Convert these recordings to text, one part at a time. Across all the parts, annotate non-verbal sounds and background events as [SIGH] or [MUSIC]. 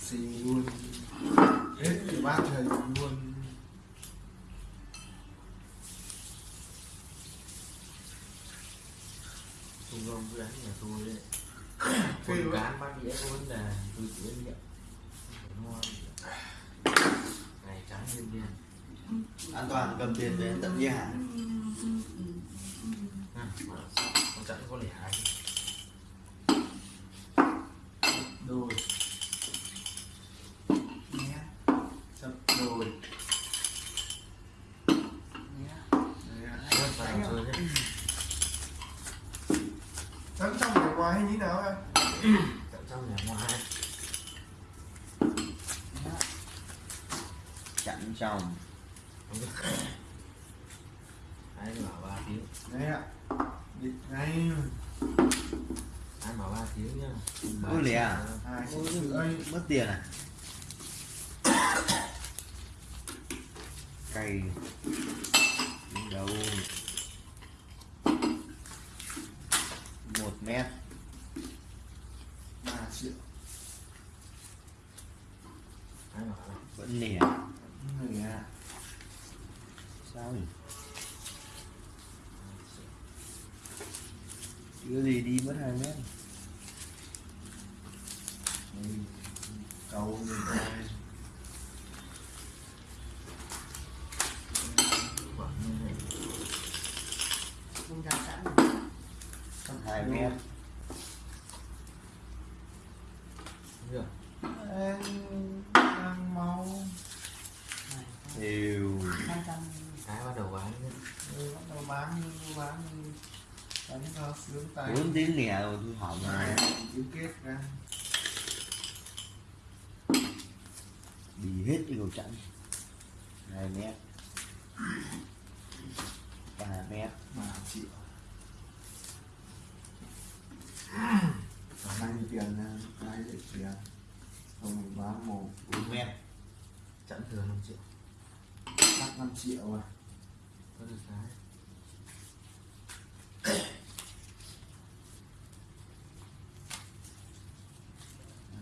xì luôn. Hết thì bác thầy luôn. Trung Đông cứ đánh nhà tôi đấy. [COUGHS] Con cán bác đĩa vấn đề tôi trách nhiệm ngon. Này trắng đen đen. An toàn cầm tiền về tận nhà. À, con trắng có lẻ ai đôi nhé sập đôi nhé Đấy ạ. Rất vào chơi đấy Thắng trong nhà ngoài hay như nào em? Tận trong nhà ngoài chặn trong. Ai bảo ba tiếng Đấy ạ. Địt ngay. Ai bảo ba tiếng nhá? Ôi lẻ à? Rưỡi mất tiền à? [COUGHS] Cày đi đâu một mét ba triệu ai bảo là vẫn nẻ Người ạ sao nhỉ chưa gì đi mất hai mét Đây, Cầu người ta hai mét đang mau trăm cái bắt đầu bán Ừ, bắt đầu bán. Bán đánh cho sướng tay bốn tiếng nẻ rồi tôi hỏng rồi Cứ kết ra đi hết cái cầu chặn. Hai mét. Ba mét. Ba triệu. Mang đi tiền ra, ai để tiền Không mình bán một bốn mét. Chẵn thừa 5 triệu. Cắt 5 triệu à. Có được cái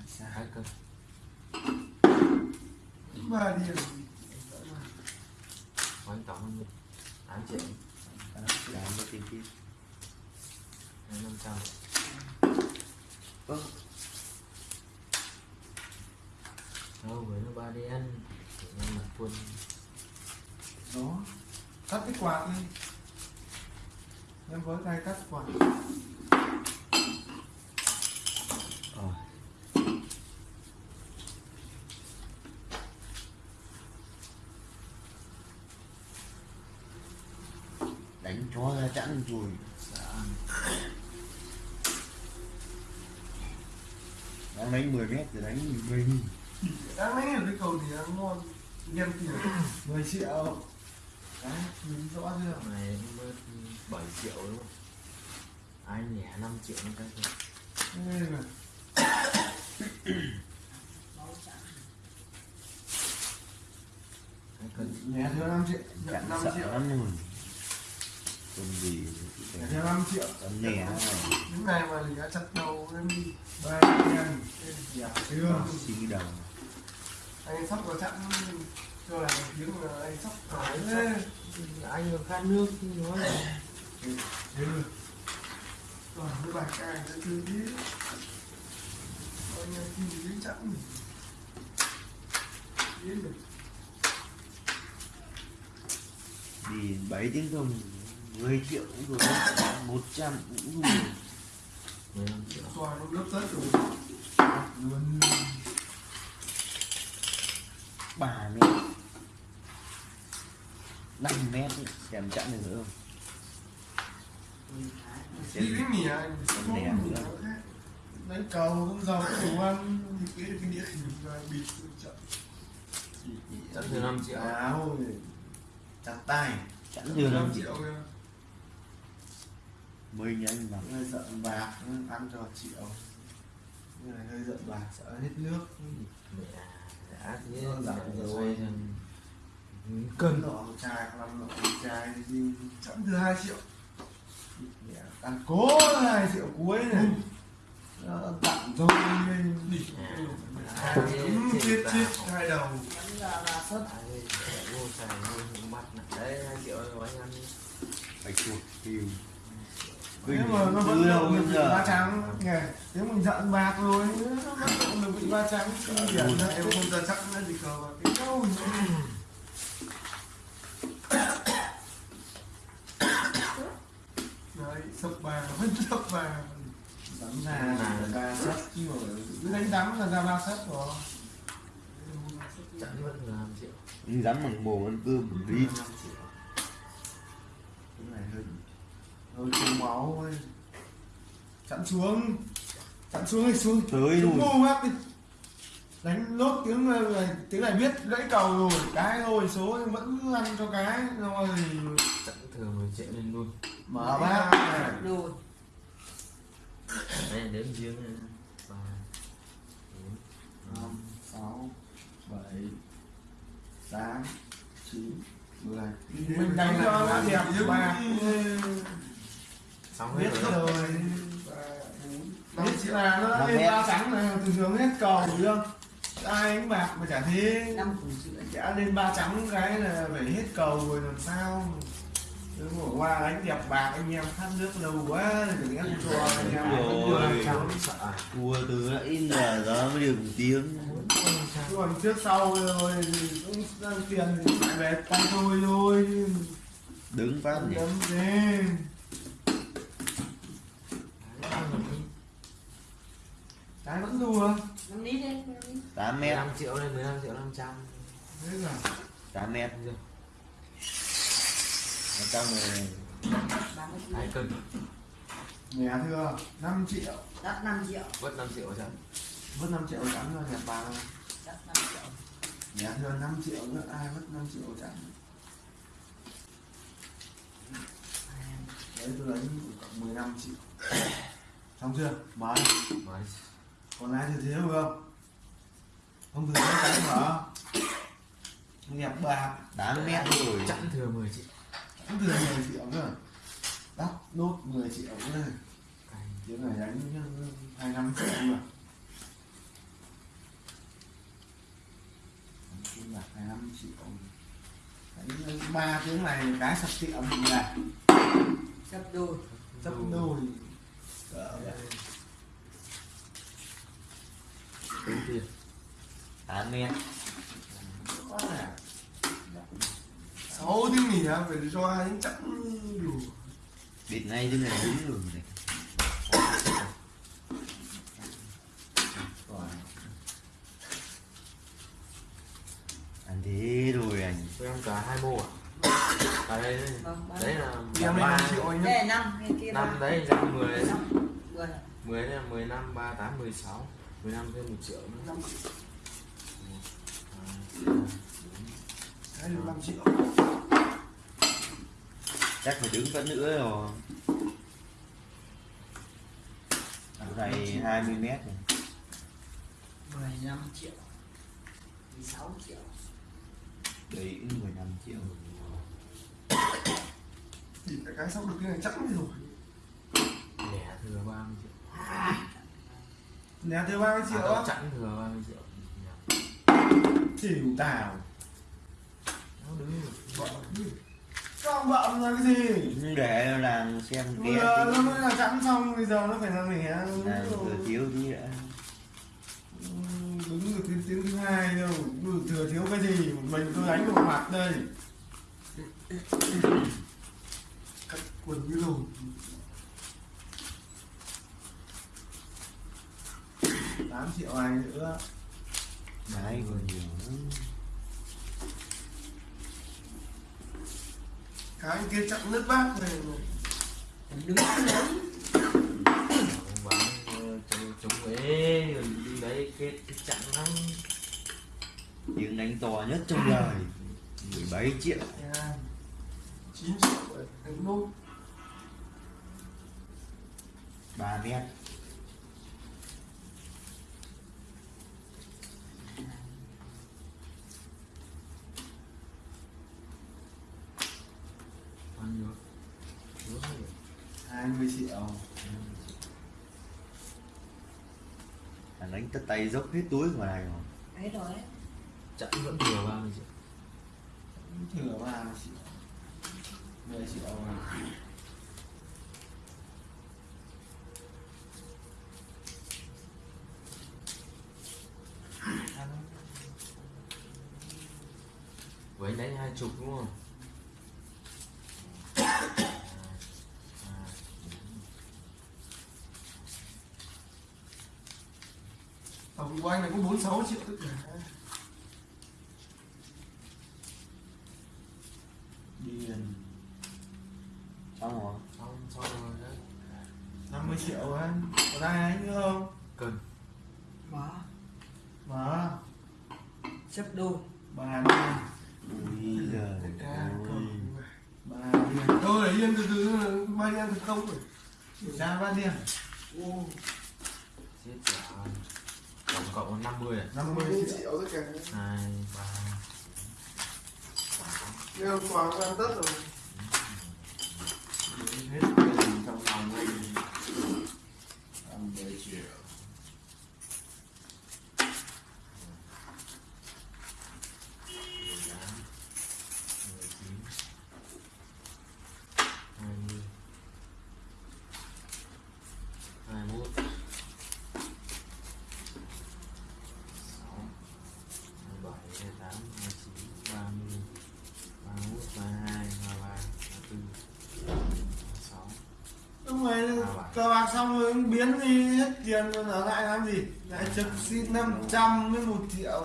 Sai hai cân Ba điểm quán tổng hơn 8 triệu tám cho tiền kia hay 500 ơ đâu với nó ba đen nhưng mà quân Đó Cắt cái quạt đi Em với tay cắt quạt đánh chó ra chẵn rồi. Đang đánh 10 mét rồi đánh 10 nghìn. Đáng lẽ là cái cầu thì ăn ngon Nhân tiền. 10 triệu. Đấy, nhìn rõ chưa? Này 7 triệu đúng không? Ai nhẹ 5 triệu nó cái thôi. Nhẹ theo 5 triệu chặn Nhận 5 sợ triệu. lắm rồi còn gì. Theo 5 triệu tấm nẻ này Những này mà đã chặt đầu em đi Ba tiền Đẹp chưa xin đầu Anh sắp vào chặn Cho là tiếng là anh sắp Anh Đấy. Anh còn khát nước nói Thế rồi Toàn với bài cài sẽ thư biết. Coi như khi đến chặn Biết được. Đi 7 tiếng không 10 triệu cũng rồi 100 cũng rồi 15 triệu Toàn nó lớp tất rồi. 3 mét 5 mét ấy. xem chặn được nữa không? Tí cái mì anh Con đẻ nữa. Đánh cầu, con dầu, đồ ăn. Thì cái cái đĩa thì rồi bịt chậm. Chẵn thừa 5 triệu. Áo rồi Chặt tay. Chặn được 5 không triệu. kìa mình anh mà hơi giận bạc ăn cho triệu Cái này hơi giận bạc sợ hết nước. Mẹ đã thế rồi. thành cân nọ chai năm nọ chai đi chẵn từ hai triệu. Mẹ, ăn cố hai triệu cuối này. Tặng rồi lên đi À, chết ta chết học. hai đầu nè đấy hai triệu rồi anh ăn phải chuột nếu mà nó vẫn đâu được giờ ba trắng nghe nếu mình giận bạc rồi nó vẫn được bị ba trắng điển em không ra chắc nó gì cờ cái câu đấy sập bà [LAUGHS] vẫn sập bà đánh ra là ba chứ mà cứ đánh đắng là ra ba sấp rồi. Chẵn vẫn là 5 triệu đi dám bằng bồ ăn cơm đi 5 triệu cái này hơn rồi trùng máu ơi. Chặn xuống. Chặn xuống đi xuống. Tới Chúng luôn ngu bác đi. Đánh lốt tiếng này tiếng này biết gãy cầu rồi cái thôi số vẫn ăn cho cái rồi. Chẵn thừa 10 triệu lên luôn. Mở bác. đùi đây đếm riêng này. ba bốn năm sáu bảy tám chín mười. Mình đánh cho nó đẹp ba xong hết biết rồi. Rồi biết chỉ là nó lên ba trắng này thường thường hết cầu đúng không ai đánh bạc mà chả thế. Chả lên ba trắng cái là phải hết cầu rồi làm sao Nếu mà qua đánh đẹp bạc anh em khát nước lâu quá đừng ép cho anh em Đúng rồi. thua từ nãy giờ đó mới được một tiếng còn trước sau rồi thì cũng đang tiền thì lại về tay tôi thôi đứng phát đấm thế cái vẫn đùa. Năm lít đi năm lít. 8 mét. 15 triệu lên 15 triệu 500 thế là 8 mét. Rồi, ở trong này ba mươi hai cân. Nhà thưa 5 triệu. Đắt năm triệu. Mất 5 triệu chẵn mất 5 triệu chẳng cho nhà bà đắt năm triệu. Nhà thưa 5 triệu nữa ai mất 5 triệu chẳng? Đấy tôi lấy cộng 15 triệu. Xong chưa? Mới còn ai thừa thiếu không không thừa thiếu cái mở đẹp bạc. 8 mét rồi. Chẵn thừa 10 triệu cũng thừa 10 triệu cơ đắt nốt 10 triệu nữa tiếng này đánh hai năm triệu mà bạc hai năm triệu đánh ba tiếng này cái sập tiệm thì là sắp đùi sắp đôi Cỡ vậy. Tính tiền 8 mét quá là sáu tiếng nghỉ á phải cho hai tiếng chẵn đủ biệt ngay thế này đúng rồi này. Anh thế rồi anh. Cho em cả hai mô à? À đây vâng ba đấy là em ba. đây là năm bên kia năm ba. đấy ra 10 năm mười. 10 đấy là 15 3 8 16 15 thêm 1 triệu nữa. Năm hai được năm triệu. Chắc phải đứng phát nữa rồi. Ở này 20 mét này. mười lăm triệu. Mười sáu triệu. Đấy cũng 15 triệu. Thì cái cái sắp được cái này chẵn rồi. Lẻ thừa 30 triệu nhà thứ ba cái à, rượu à, chẵn thừa ba cái rượu. Xỉu tào. Con bậm là cái gì? Nhưng để làm xem kia nó mới là chẵn xong bây giờ nó phải làm à, gì làm thừa thiếu tí đã đúng được tiếng thứ hai đâu. Thừa thiếu cái gì? Mình tôi đánh một mặt đây. Cắt quần như lồn 8 triệu ai nữa. Đấy còn nhiều lắm. Cái kia chặn nước bát này đứng ờ, chống chống ế rồi đi đấy kết chặn lắm. Tiếng đánh to nhất trong đời. 17 triệu. Yeah. 9 triệu đánh nốt. 3 mét. Triệu thằng đánh tất tay dốc hết túi vào này rồi. Đấy rồi. Ấy. chẵn vẫn thừa 30 triệu. Thừa ba mươi triệu. Mười triệu với đánh hai chục đúng không tổng của anh này có bốn sáu triệu tất cả điên xong rồi xong xong rồi đấy. 50 triệu anh còn ai anh nữa không? Cần. Mở. mà Xếp đôi. bà đi ui giời bà đi thôi để yên từ từ ba đi ăn thực không rồi tra ba đi ô chết trả tổng cộng là 50 à? 50 triệu tất cả hai ba. Nếu quà ăn tất rồi. Hết trong lòng anh. 50 triệu mười tám mười chín hai mươi hai mốt sáu hai bảy hai tám hai chín ba mươi ba mốt ba hai ba ba ba tư ba sáu Đúng rồi, cờ bạc xong rồi biến đi hết tiền rồi ở lại làm gì? Lại trực xin 500 với 1 triệu.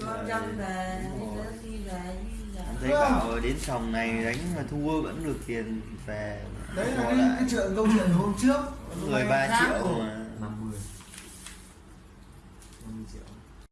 Cho dân về. Đi về. Đi về. Em thấy bảo đến sòng này đánh mà thua vẫn được tiền về Đấy là cái, chuyện câu chuyện hôm trước. 13 khác triệu rồi. mà